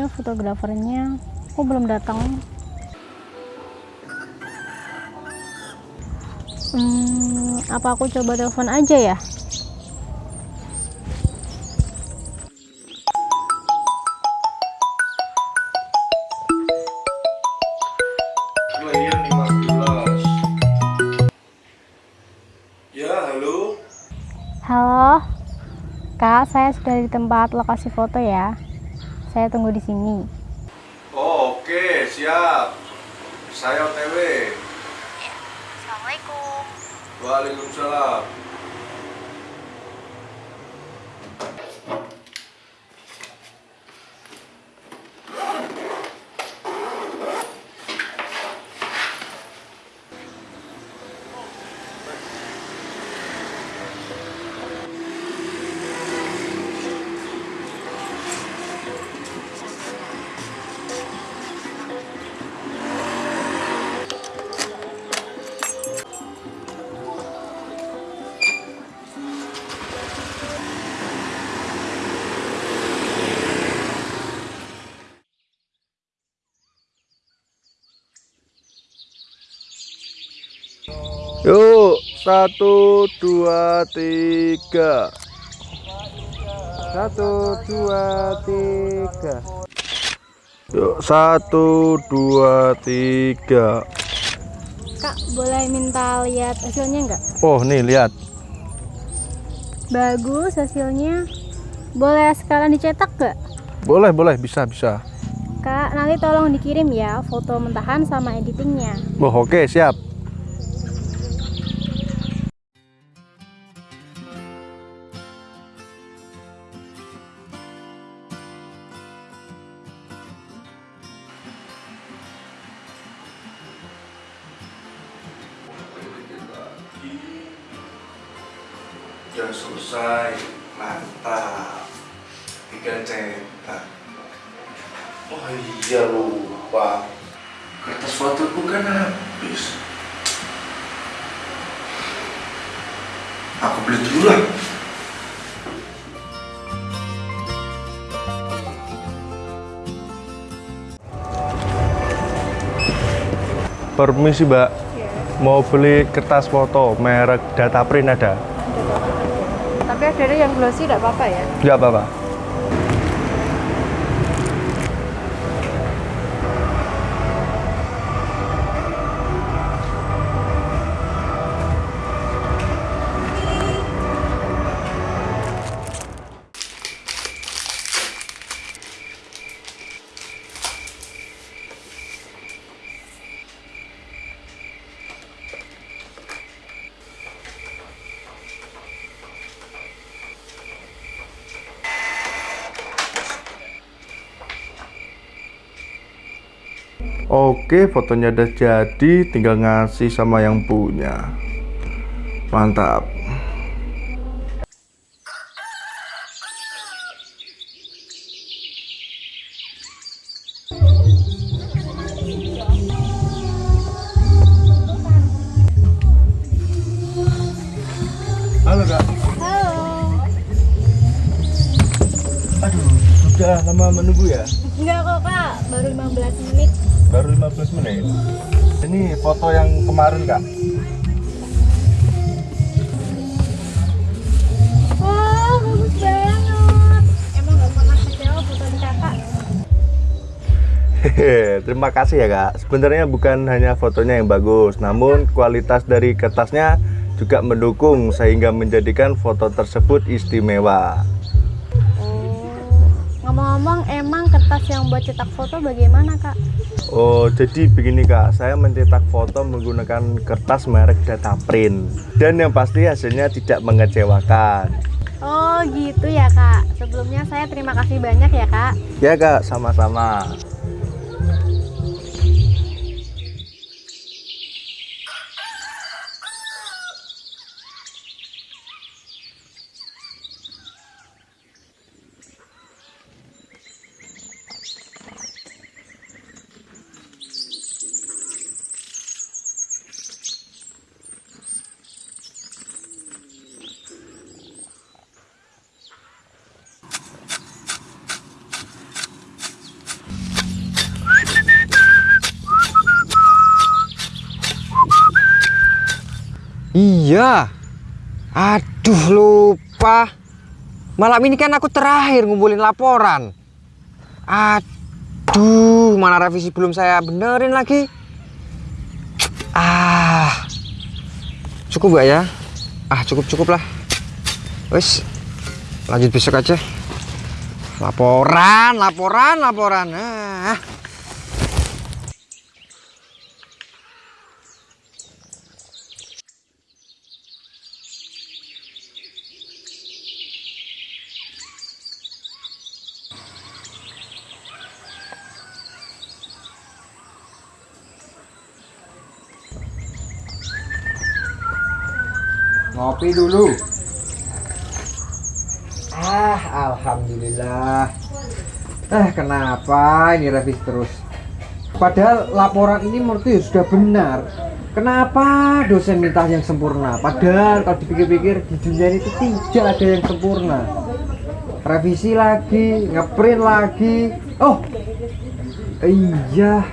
Ya fotografernya? Kok belum datang? Hmm, apa aku coba telepon aja ya? Player 15 Ya, halo Halo, Kak, saya sudah di tempat lokasi foto ya. Saya tunggu di sini. Oh, oke, siap Saya OTW Assalamualaikum. Waalaikumsalam satu, dua, tiga Satu, dua, tiga Yuk, satu, dua, tiga Kak, boleh minta lihat hasilnya nggak? Oh, nih lihat Bagus hasilnya. Boleh sekalian dicetak nggak? Boleh, boleh, bisa, bisa Kak, nanti tolong dikirim ya foto mentahan sama editingnya. Oh, oke, siap Udah selesai, mantap. Tinggal cetak. Oh iya lupa. Kertas foto bukan habis. Aku beli dulu lah. Permisi mbak. Mau beli kertas foto merek data print ada? Ada yang glossy tidak apa-apa ya? Enggak apa-apa Oke, fotonya udah jadi, tinggal ngasih sama yang punya. Mantap. Sudah lama menunggu ya? Enggak kok kak, baru 15 menit. Baru 15 menit. Ini foto yang kemarin kak. Wah, bagus banget. Emang pernah kecewa kakak. Terima kasih ya kak. Sebenarnya bukan hanya fotonya yang bagus, namun kualitas dari kertasnya juga mendukung sehingga menjadikan foto tersebut istimewa. Ngomong-ngomong, emang kertas yang buat cetak foto bagaimana kak? Oh, jadi begini kak, saya mencetak foto menggunakan kertas merek data print dan yang pasti hasilnya tidak mengecewakan. Oh gitu ya kak. Sebelumnya saya terima kasih banyak ya kak. Ya kak, sama-sama. Iya. Aduh, lupa. Malam ini kan aku terakhir ngumpulin laporan. Aduh, mana revisi belum saya benerin lagi. Ah. Cukup gak ya? Ah, cukup-cukup lah. Wes. Lanjut besok aja. Laporan, laporan, laporan. Ah. Ngopi dulu. Ah, alhamdulillah. Eh, kenapa ini revisi terus? Padahal laporan ini menurutku ya sudah benar. Kenapa dosen minta yang sempurna? Padahal kalau dipikir-pikir di dunia itu tidak ada yang sempurna. Revisi lagi, ngeprint lagi. Oh, iya.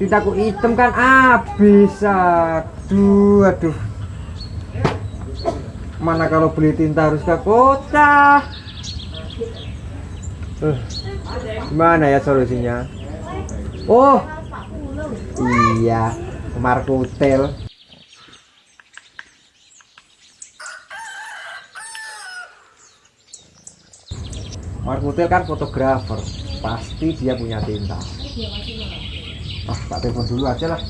Tintaku hitam kan habis. Aduh, aduh. Mana kalau beli tinta harus ke kota? Eh, gimana ya solusinya? Oh, iya, Markutel. Markutel kan fotografer, pasti dia punya tinta. Ah, tak telepon dulu aja lah.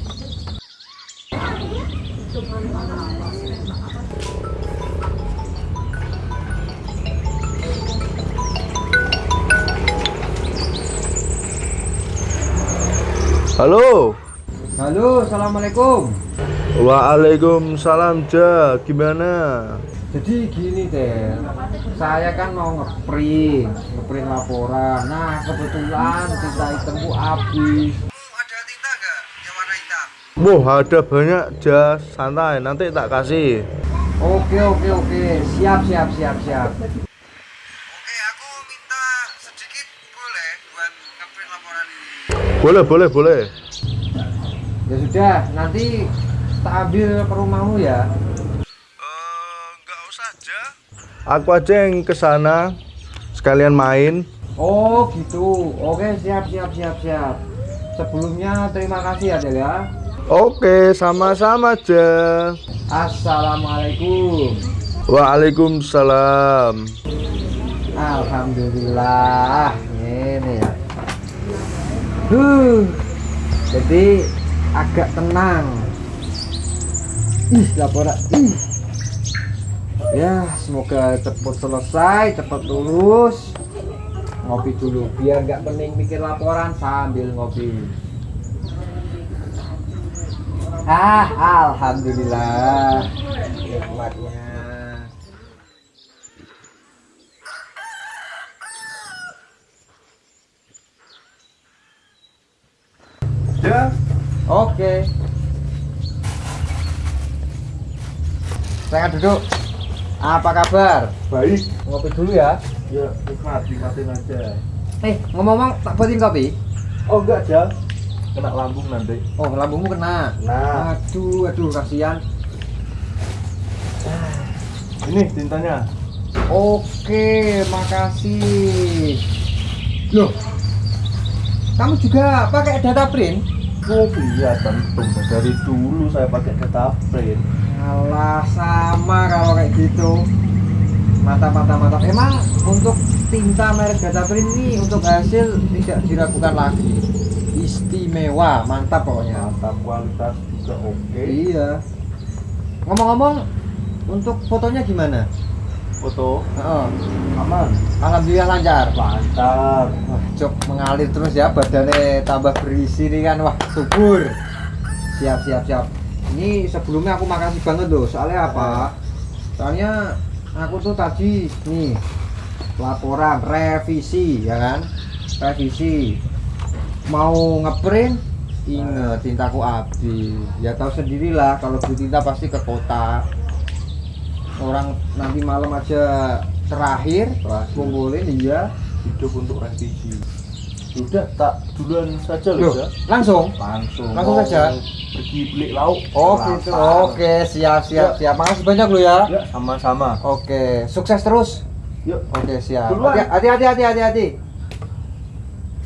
Halo. Halo, assalamualaikum. Waalaikumsalam Ja, gimana? Jadi gini Tel, saya kan mau ngeprint, ngeprint laporan. Nah kebetulan tinta hitamku habis. Ada tinta nggak yang warna hitam? Wah, ada banyak Ja, santai, nanti tak kasih. Oke oke oke, siap siap siap siap. Laporan ini. Boleh, boleh, boleh. Ya sudah, nanti tak ambil ke rumahmu ya. enggak usah aja. Aku aja yang ke sana sekalian main. Oh gitu. Oke siap siap siap siap. Sebelumnya terima kasih ya Del ya. Oke, sama-sama aja. Assalamualaikum. Waalaikumsalam. Alhamdulillah. Huh, jadi agak tenang. Ih, laporan. Ih. Ya, semoga cepat selesai, cepat lulus. Ngopi dulu, biar nggak pening mikir laporan sambil ngopi. Ah, alhamdulillah. Nikmatnya. Ya, Oke. Saya duduk. Apa kabar? baik. Ngopi dulu ya. Ya, nikmat, nikmatin aja. Eh, ngomong-ngomong tak buatin kopi. Oh, enggak, Ja. Kena lambung nanti. Oh, lambungmu kena. Nah. Aduh, aduh kasihan. Ini tintanya. Oke, makasih. Loh. Kamu juga pakai data print? Oh iya tentu dari dulu saya pakai data print. Alah, sama kalau kayak gitu. Mata mata mata. Emang untuk tinta merek data print ini untuk hasil tidak diragukan lagi. Istimewa, mantap pokoknya. Mantap kualitas juga oke. Iya. Ngomong-ngomong, untuk fotonya gimana? Foto Heeh. aman. Alhamdulillah lancar. Mantap. Wah, cok mengalir terus ya badannya tambah berisi nih kan. Wah, subur. Siap, siap, siap. Ini sebelumnya aku makasih banget loh. Soalnya apa? Soalnya aku tuh tadi nih laporan revisi ya kan? Revisi. Mau ngeprint inget tintaku habis. Ya tahu sendirilah kalau beli tinta pasti ke kota. Orang nanti malam aja terakhir Terakhir. kumpulin iya Hidup untuk revisi. Sudah tak duluan saja Loh, Ya. langsung? Langsung. Langsung saja? Pergi beli lauk. Oh gitu. Oke, siap siap siap. Makasih banyak lo ya. Ya, sama-sama. Oke, sukses terus. Yuk. Oke, siap. Hati hati hati hati hati.